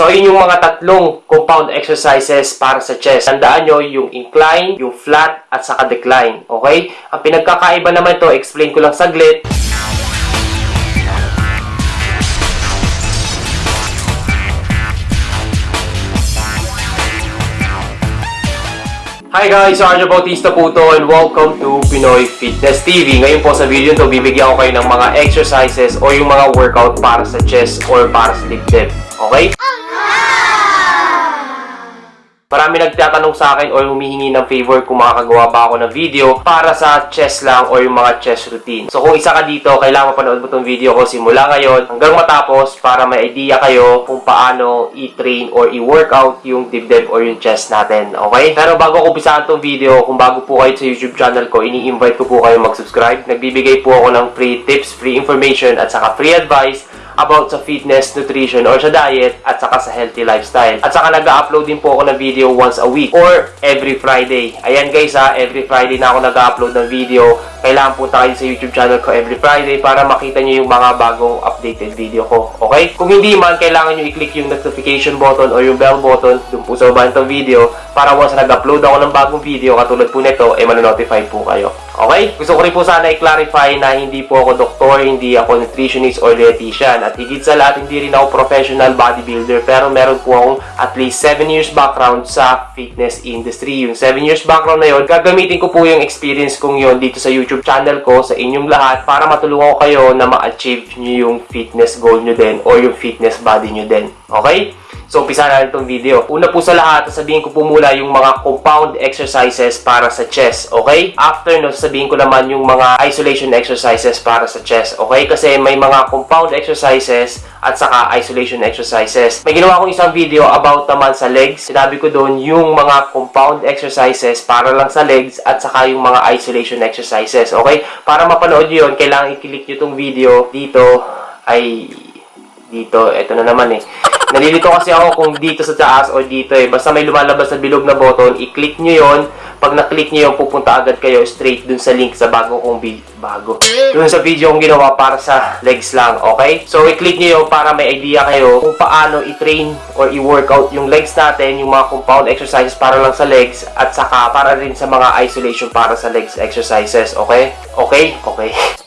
So, yun yung mga tatlong compound exercises para sa chest. Tandaan nyo yung incline, yung flat, at saka decline. Okay? Ang pinagkakaiba naman to, explain ko lang saglit. Hi guys! Arjo Bautista po to and welcome to Pinoy Fitness TV. Ngayon po sa video to, bibigyan ko kayo ng mga exercises o yung mga workout para sa chest or para sa dibdib. Okay? Marami nagtatanong sa akin or humihingi ng favor kung makakagawa ba ako ng video para sa chest lang or yung mga chest routine. So kung isa ka dito, kailangan mapanood mo itong video ko simula ngayon hanggang matapos para may idea kayo kung paano i-train or i-workout yung dibdib or yung chest natin. Okay? Pero bago ko umpisahan itong video, kung bago po kayo sa YouTube channel ko, ini-invite ko po kayo mag-subscribe. Nagbibigay po ako ng free tips, free information at saka free advice about sa fitness, nutrition, or sa diet, at saka sa healthy lifestyle. At saka nag-upload din po ako ng video once a week or every Friday. Ayan guys ha, every Friday na ako nag-upload ng video. Kailangan punta kayo sa YouTube channel ko every Friday para makita nyo yung mga bagong updated video ko. Okay? Kung hindi man, kailangan nyo i-click yung notification button or yung bell button dun po sa baba ng video para once nag-upload ako ng bagong video katulad po nito, eh manonotify po kayo. Okay? Gusto ko rin po sana i-clarify na hindi po ako doktor, hindi ako nutritionist or dietitian. At higit sa lahat, hindi rin ako professional bodybuilder. Pero meron po akong at least 7 years background sa fitness industry. Yung 7 years background na yun, gagamitin ko po yung experience kong yun dito sa YouTube channel ko, sa inyong lahat, para matulungan ko kayo na ma-achieve nyo yung fitness goal nyo din or yung fitness body nyo din. Okay? So, umpisa na itong video. Una po sa lahat, sasabihin ko po muna yung mga compound exercises para sa chest, okay? After no, sasabihin ko naman yung mga isolation exercises para sa chest, okay? Kasi may mga compound exercises at saka isolation exercises. May ginawa akong isang video about naman sa legs. Sinabi ko doon yung mga compound exercises para lang sa legs at saka yung mga isolation exercises, okay? Para mapanood yun, kailangan i-click nyo itong video dito ay dito, eto na naman eh. Nalilito kasi ako kung dito sa taas o dito eh. Basta may lumalabas na bilog na button, i-click nyo yon Pag na-click nyo yun, pupunta agad kayo straight dun sa link sa bago kong video. Bago. Dun sa video kong ginawa para sa legs lang, okay? So, i-click nyo yun para may idea kayo kung paano i-train or i-workout yung legs natin, yung mga compound exercises para lang sa legs, at saka para rin sa mga isolation para sa legs exercises, okay? Okay? Okay.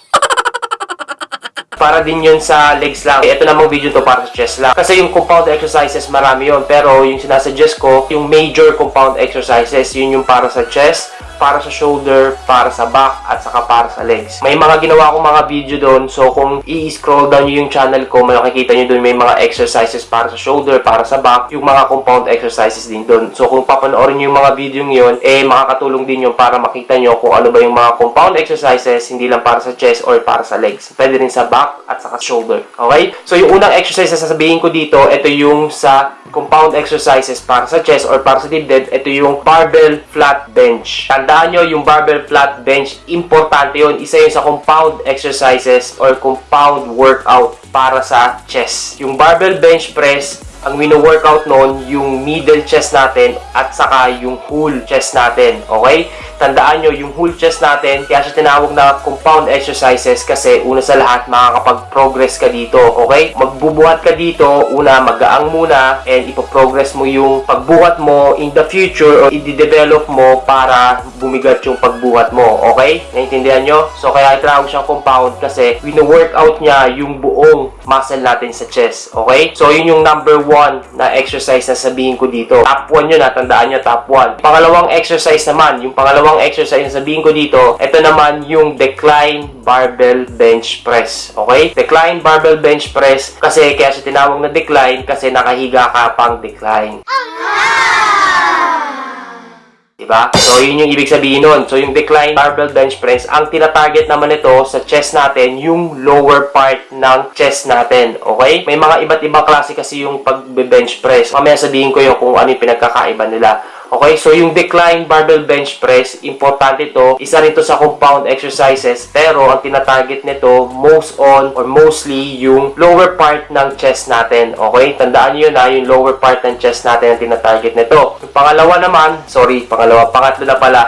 para din yun sa legs lang. Ito namang video to para sa chest lang. Kasi yung compound exercises, marami yun. Pero yung sinasuggest ko, yung major compound exercises, yun yung para sa chest, para sa shoulder, para sa back, at saka para sa legs. May mga ginawa akong mga video doon. So, kung i-scroll down nyo yung channel ko, makikita nyo doon may mga exercises para sa shoulder, para sa back, yung mga compound exercises din doon. So, kung papanoorin nyo yung mga video yun, eh, makakatulong din yun para makita nyo kung ano ba yung mga compound exercises, hindi lang para sa chest or para sa legs. Pwede rin sa back at saka shoulder. Okay? So, yung unang exercise na sasabihin ko dito, ito yung sa compound exercises para sa chest or para sa dibdib, ito yung barbell flat bench. Tandaan nyo, yung barbell flat bench, importante yun. Isa yun sa compound exercises or compound workout para sa chest. Yung barbell bench press, ang mino-workout noon, yung middle chest natin at saka yung whole chest natin. Okay? Tandaan nyo, yung whole chest natin, kaya siya tinawag na compound exercises kasi una sa lahat, makakapag-progress ka dito. Okay? Magbubuhat ka dito, una, magaang muna, and ipoprogress mo yung pagbuhat mo in the future or i-develop mo para bumigat yung pagbuhat mo. Okay? Naintindihan nyo? So, kaya tinawag siyang compound kasi wino-workout niya yung buong muscle natin sa chest. Okay? So, yun yung number one na exercise na sabihin ko dito. Top 1 yun, natandaan nyo, top 1. Pangalawang exercise naman, yung pangalawang exercise na sabihin ko dito, ito naman yung decline barbell bench press. Okay? Decline barbell bench press kasi kaya siya tinawag na decline kasi nakahiga ka pang decline. Diba? So, yun yung ibig sabihin nun. So, yung decline barbell bench press, ang tinatarget naman ito sa chest natin, yung lower part ng chest natin. Okay? May mga iba't ibang klase kasi yung pag-bench press. Mamaya sabihin ko yung kung ano yung pinagkakaiba nila. Okay, so yung decline barbell bench press, importante to. Isa rin to sa compound exercises, pero ang tinatarget nito most on or mostly yung lower part ng chest natin. Okay, tandaan niyo na yung lower part ng chest natin ang tinatarget nito. Yung pangalawa naman, sorry, pangalawa, pangatlo na pala.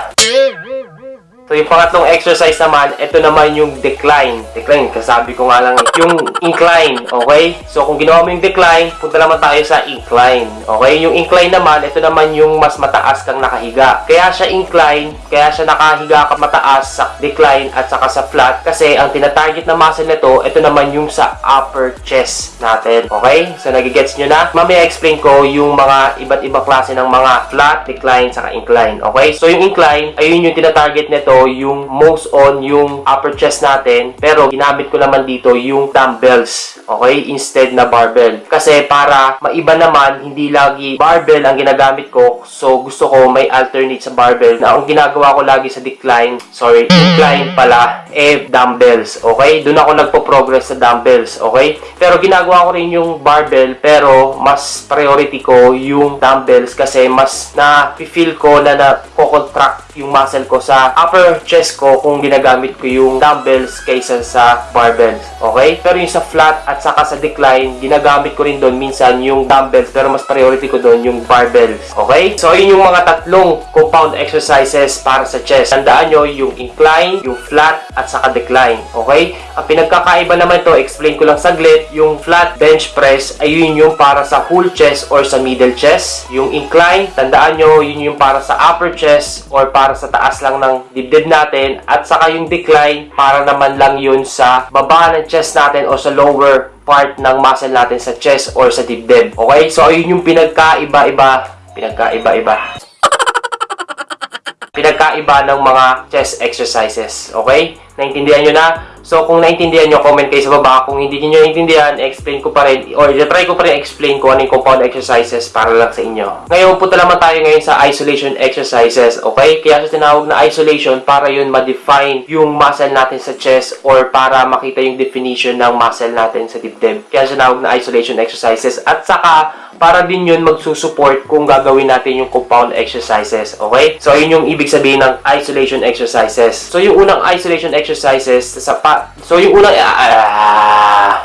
So, yung pangatlong exercise naman, ito naman yung decline. Decline, kasabi ko nga lang, yung incline, okay? So, kung ginawa mo yung decline, punta naman tayo sa incline, okay? Yung incline naman, ito naman yung mas mataas kang nakahiga. Kaya siya incline, kaya siya nakahiga ka mataas sa decline at saka sa flat, kasi ang tinatarget na muscle nito, ito naman yung sa upper chest natin, okay? So, nagigets nyo na? Mamaya explain ko yung mga iba't ibang klase ng mga flat, decline, saka incline, okay? So, yung incline, ayun yung tinatarget nito, yung most on yung upper chest natin, pero ginamit ko naman dito yung dumbbells, okay? Instead na barbell. Kasi para maiba naman, hindi lagi barbell ang ginagamit ko, so gusto ko may alternate sa barbell na ang ginagawa ko lagi sa decline, sorry, incline pala, eh, dumbbells, okay? Doon ako nagpo-progress sa dumbbells, okay? Pero ginagawa ko rin yung barbell, pero mas priority ko yung dumbbells kasi mas na-feel ko na na-contract yung muscle ko sa upper chest ko kung ginagamit ko yung dumbbells kaysa sa barbells. Okay? Pero yung sa flat at saka sa decline, ginagamit ko rin doon minsan yung dumbbells pero mas priority ko doon yung barbells. Okay? So, yun yung mga tatlong compound exercises para sa chest. Tandaan nyo yung incline, yung flat, at saka decline. Okay? Ang pinagkakaiba naman to, explain ko lang saglit, yung flat bench press ay yun yung para sa whole chest or sa middle chest. Yung incline, tandaan nyo, yun yung para sa upper chest or para sa taas lang ng dibdib natin. At saka yung decline, para naman lang yun sa baba ng chest natin o sa lower part ng muscle natin sa chest or sa dibdib. Okay? So, ayun yung pinagkaiba-iba. Pinagkaiba-iba pinagkaiba ng mga chest exercises. Okay? Naintindihan nyo na? So, kung naintindihan nyo, comment kayo sa baba. Kung hindi nyo naintindihan, explain ko pa rin, or try ko pa rin explain ko ano yung compound exercises para lang sa inyo. Ngayon, punta naman tayo ngayon sa isolation exercises. Okay? Kaya sa tinawag na isolation, para yun ma-define yung muscle natin sa chest or para makita yung definition ng muscle natin sa dibdib. Kaya sa tinawag na isolation exercises. At saka, para din yun magsusupport kung gagawin natin yung compound exercises. Okay? So, yun yung ibig sabihin ng isolation exercises. So, yung unang isolation exercises sa pa... So, yung unang... ah, ah, ah.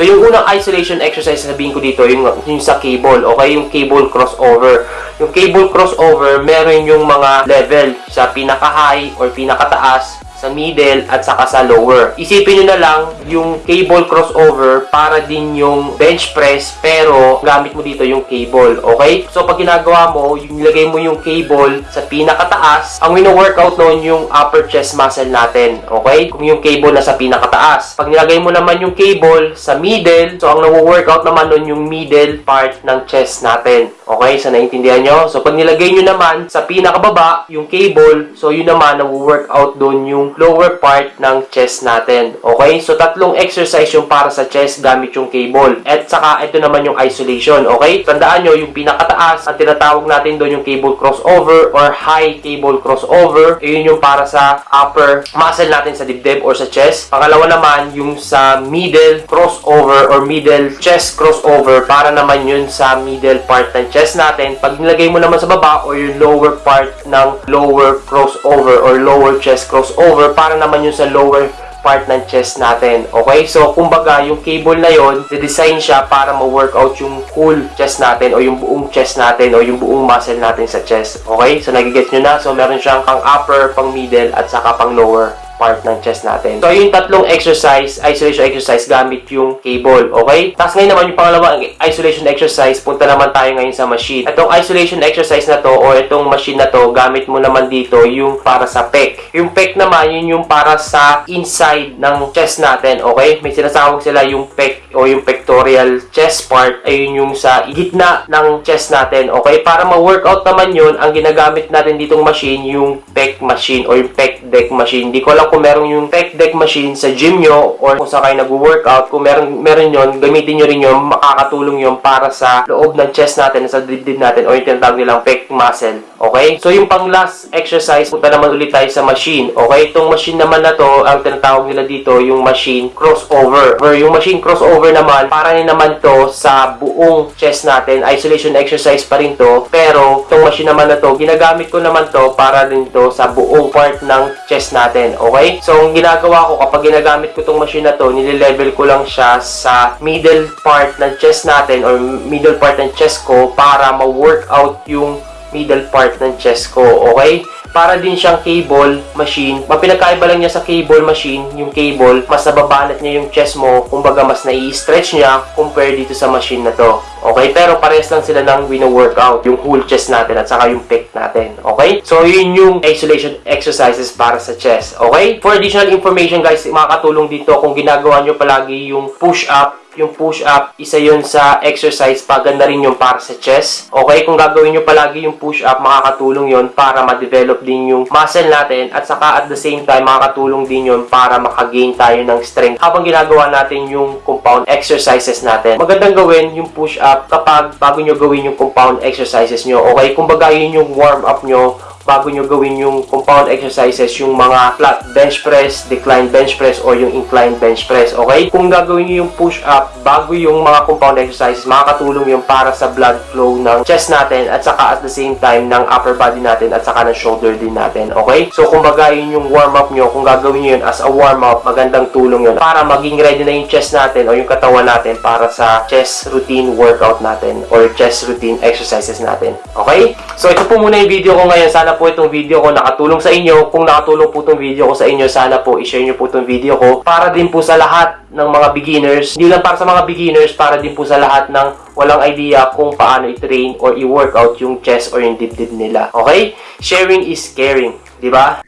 So, yung unang isolation exercise sabihin ko dito, yung, yung sa cable, okay? Yung cable crossover. Yung cable crossover, meron yung mga level sa pinaka-high or pinaka-taas sa middle at saka sa lower. Isipin nyo na lang yung cable crossover para din yung bench press pero gamit mo dito yung cable, okay? So pag ginagawa mo, yung nilagay mo yung cable sa pinakataas, ang wino-workout noon yung upper chest muscle natin, okay? Kung yung cable na sa pinakataas. Pag nilagay mo naman yung cable sa middle, so ang nawo-workout naman noon yung middle part ng chest natin. Okay? So naintindihan nyo? So pag nilagay nyo naman sa pinakababa, yung cable, so yun naman nawo-workout doon yung lower part ng chest natin. Okay? So, tatlong exercise yung para sa chest gamit yung cable. At saka, ito naman yung isolation. Okay? Tandaan nyo, yung pinakataas, ang tinatawag natin doon yung cable crossover or high cable crossover. Yun yung para sa upper muscle natin sa dibdib or sa chest. Pangalawa naman, yung sa middle crossover or middle chest crossover para naman yun sa middle part ng chest natin. Pag nilagay mo naman sa baba or yung lower part ng lower crossover or lower chest crossover over para naman yung sa lower part ng chest natin. Okay? So, kumbaga, yung cable na yon, design siya para ma-workout yung full chest natin o yung buong chest natin o yung buong muscle natin sa chest. Okay? So, nagigets nyo na. So, meron siyang pang upper, pang middle, at saka pang lower part ng chest natin. So, yung tatlong exercise, isolation exercise gamit yung cable, okay? Tapos ngayon naman yung pangalawang isolation exercise, punta naman tayo ngayon sa machine. Itong isolation exercise na to o itong machine na to, gamit mo naman dito yung para sa pec. Yung pec naman, yun yung para sa inside ng chest natin, okay? May sinasawag sila yung pec o yung pectoral chest part, ayun yung sa gitna ng chest natin, okay? Para ma-workout naman yun, ang ginagamit natin ditong machine, yung pec machine o yung pec deck machine. Hindi ko alam kung meron yung pec deck machine sa gym nyo or kung saan kayo nag-workout, kung meron, meron yun, gamitin nyo rin yun, makakatulong yun para sa loob ng chest natin, sa dibdib natin, o yung tinatawag nilang pec muscle. Okay? So, yung pang last exercise, punta naman ulit tayo sa machine. Okay? Itong machine naman na to, ang tinatawag nila dito, yung machine crossover. Or yung machine crossover naman, para rin naman to sa buong chest natin. Isolation exercise pa rin to. Pero, itong machine naman na to, ginagamit ko naman to para rin to sa buong part ng chest natin. Okay? So, ang ginagawa ko, kapag ginagamit ko itong machine na to, nililevel ko lang siya sa middle part ng chest natin or middle part ng chest ko para ma-workout yung middle part ng chest ko, okay? Para din siyang cable machine. Mapinagkaiba lang niya sa cable machine, yung cable, mas nababanat niya yung chest mo, kumbaga mas nai-stretch niya compare dito sa machine na to. Okay? Pero parehas lang sila ng wino-workout, yung whole chest natin at saka yung pec natin. Okay? So, yun yung isolation exercises para sa chest. Okay? For additional information guys, makakatulong dito kung ginagawa nyo palagi yung push-up yung push-up, isa yun sa exercise, paganda rin yung para sa chest. Okay, kung gagawin nyo palagi yung push-up, makakatulong yun para ma-develop din yung muscle natin at saka at the same time, makakatulong din yun para makagain tayo ng strength habang ginagawa natin yung compound exercises natin. Magandang gawin yung push-up kapag bago nyo gawin yung compound exercises nyo. Okay, kumbaga yun yung warm-up nyo bago nyo gawin yung compound exercises, yung mga flat bench press, decline bench press, or yung incline bench press, okay? Kung gagawin nyo yung push-up bago yung mga compound exercises, makakatulong yung para sa blood flow ng chest natin at saka at the same time ng upper body natin at saka ng shoulder din natin, okay? So, kung baga yun yung warm-up nyo, kung gagawin nyo yun as a warm-up, magandang tulong yun para maging ready na yung chest natin o yung katawan natin para sa chest routine workout natin or chest routine exercises natin, okay? So, ito po muna yung video ko ngayon. Sana po itong video ko nakatulong sa inyo. Kung nakatulong po itong video ko sa inyo, sana po i-share nyo po itong video ko para din po sa lahat ng mga beginners. Hindi lang para sa mga beginners, para din po sa lahat ng walang idea kung paano i-train or i-workout yung chest or yung dibdib nila. Okay? Sharing is caring. Di ba?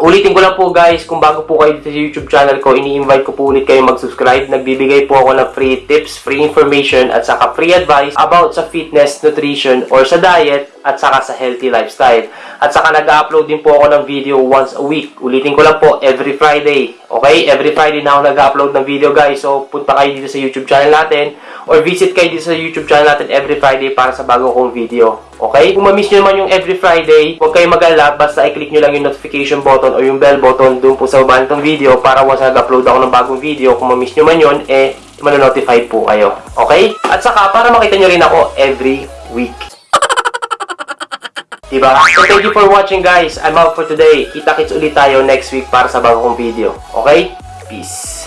Ulitin ko lang po guys, kung bago po kayo dito sa YouTube channel ko, ini-invite ko po ulit kayo mag-subscribe. Nagbibigay po ako ng free tips, free information, at saka free advice about sa fitness, nutrition, or sa diet, at saka sa healthy lifestyle. At saka nag-upload din po ako ng video once a week. Ulitin ko lang po, every Friday. Okay? Every Friday na ako nag-upload ng video guys. So, punta kayo dito sa YouTube channel natin or visit kayo dito sa YouTube channel natin every Friday para sa bago kong video. Okay? Kung ma-miss nyo naman yung every Friday, huwag kayo mag-alala. Basta i-click nyo lang yung notification button o yung bell button dun po sa baba nitong video para once nag-upload ako ng bagong video, kung ma-miss nyo man yun, eh, manonotify po kayo. Okay? At saka, para makita nyo rin ako every week. Diba? So, thank you for watching guys. I'm out for today. Kita-kits ulit tayo next week para sa bagong video. Okay? Peace.